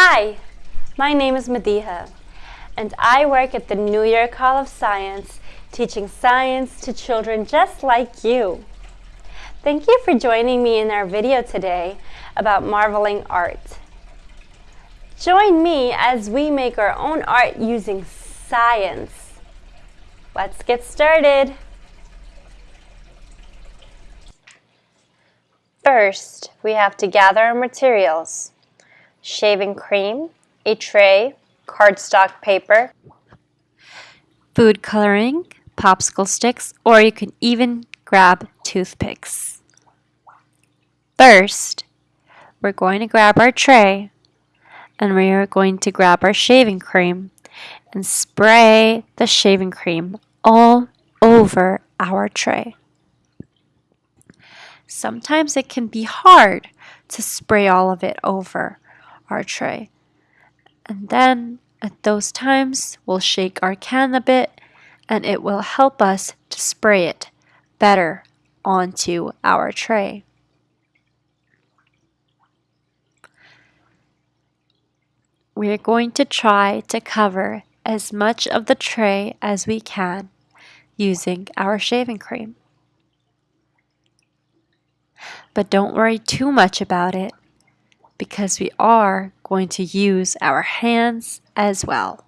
Hi, my name is Madiha, and I work at the New York Hall of Science teaching science to children just like you. Thank you for joining me in our video today about marbling art. Join me as we make our own art using science. Let's get started. First, we have to gather our materials shaving cream, a tray, cardstock paper, food coloring, popsicle sticks, or you can even grab toothpicks. First, we're going to grab our tray and we are going to grab our shaving cream and spray the shaving cream all over our tray. Sometimes it can be hard to spray all of it over our tray. And then at those times, we'll shake our can a bit and it will help us to spray it better onto our tray. We are going to try to cover as much of the tray as we can using our shaving cream. But don't worry too much about it because we are going to use our hands as well.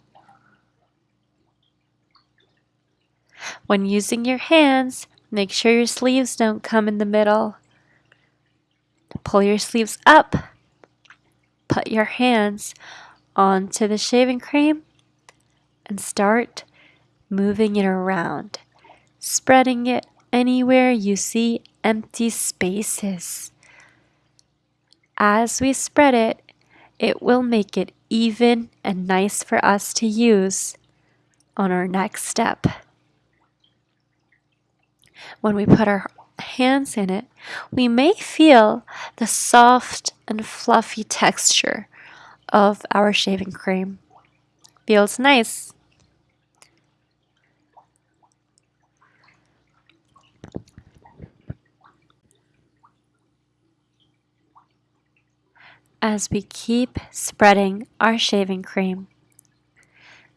When using your hands, make sure your sleeves don't come in the middle. Pull your sleeves up. Put your hands onto the shaving cream and start moving it around, spreading it anywhere you see empty spaces. As we spread it, it will make it even and nice for us to use on our next step. When we put our hands in it, we may feel the soft and fluffy texture of our shaving cream. Feels nice. As we keep spreading our shaving cream,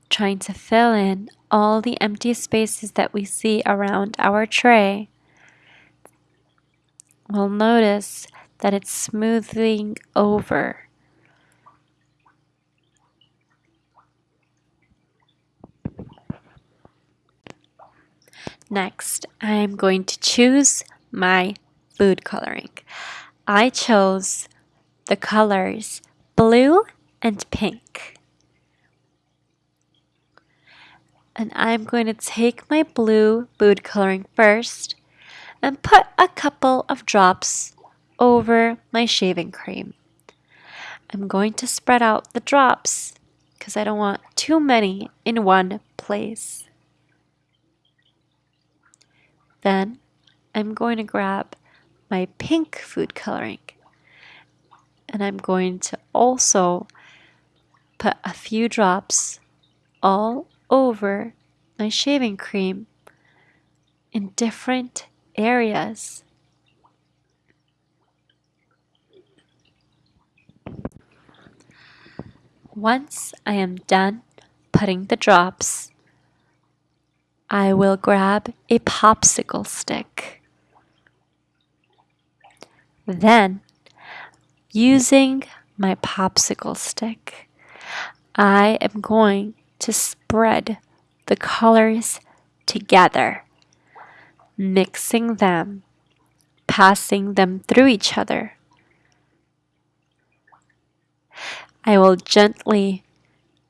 trying to fill in all the empty spaces that we see around our tray, we'll notice that it's smoothing over. Next, I'm going to choose my food coloring. I chose the colors blue and pink. And I'm going to take my blue food coloring first and put a couple of drops over my shaving cream. I'm going to spread out the drops because I don't want too many in one place. Then I'm going to grab my pink food coloring and I'm going to also put a few drops all over my shaving cream in different areas. Once I am done putting the drops, I will grab a popsicle stick. Then Using my popsicle stick, I am going to spread the colors together, mixing them, passing them through each other. I will gently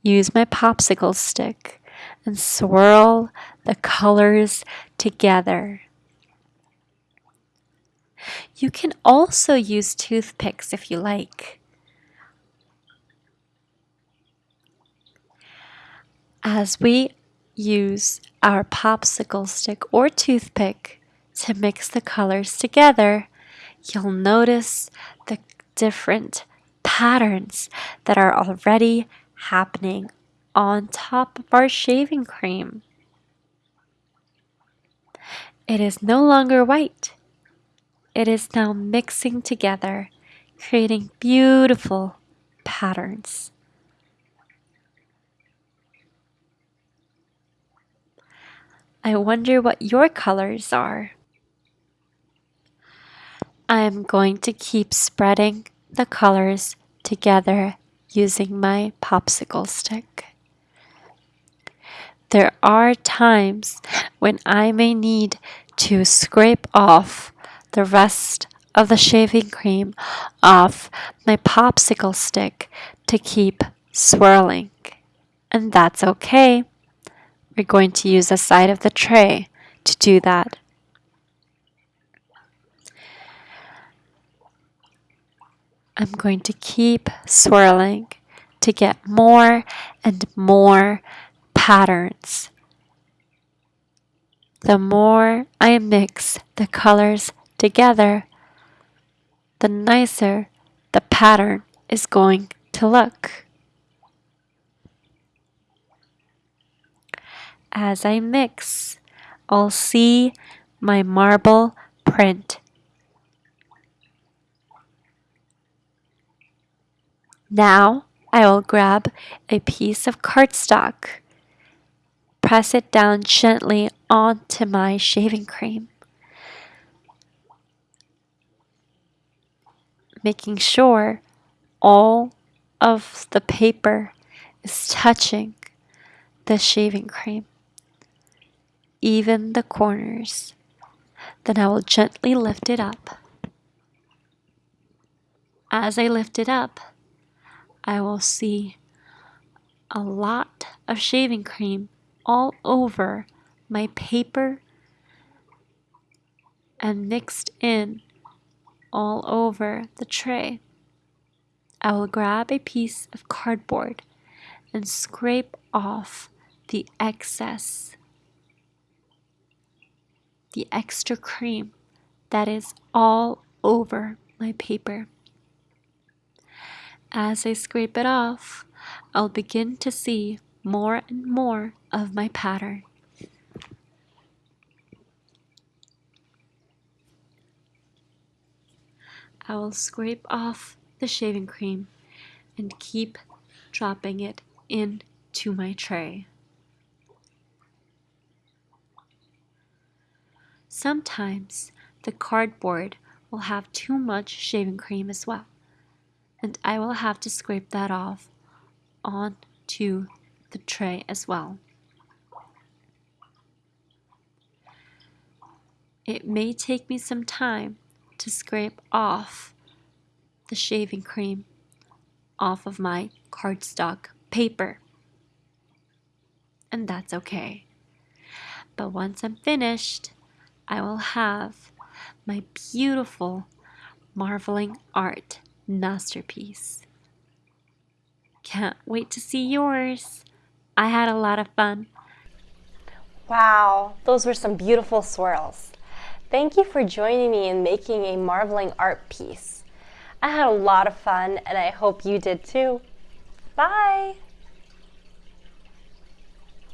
use my popsicle stick and swirl the colors together you can also use toothpicks if you like. As we use our popsicle stick or toothpick to mix the colors together, you'll notice the different patterns that are already happening on top of our shaving cream. It is no longer white it is now mixing together, creating beautiful patterns. I wonder what your colors are. I am going to keep spreading the colors together using my popsicle stick. There are times when I may need to scrape off the rest of the shaving cream off my popsicle stick to keep swirling. And that's okay. We're going to use the side of the tray to do that. I'm going to keep swirling to get more and more patterns. The more I mix the colors together, the nicer the pattern is going to look. As I mix, I'll see my marble print. Now I will grab a piece of cardstock, press it down gently onto my shaving cream. Making sure all of the paper is touching the shaving cream, even the corners. Then I will gently lift it up. As I lift it up, I will see a lot of shaving cream all over my paper and mixed in all over the tray. I will grab a piece of cardboard and scrape off the excess, the extra cream that is all over my paper. As I scrape it off, I'll begin to see more and more of my pattern. I will scrape off the shaving cream and keep dropping it into my tray. Sometimes the cardboard will have too much shaving cream as well, and I will have to scrape that off onto the tray as well. It may take me some time to scrape off the shaving cream off of my cardstock paper. And that's okay. But once I'm finished, I will have my beautiful marbling art masterpiece. Can't wait to see yours. I had a lot of fun. Wow, those were some beautiful swirls. Thank you for joining me in making a marbling art piece. I had a lot of fun and I hope you did too. Bye!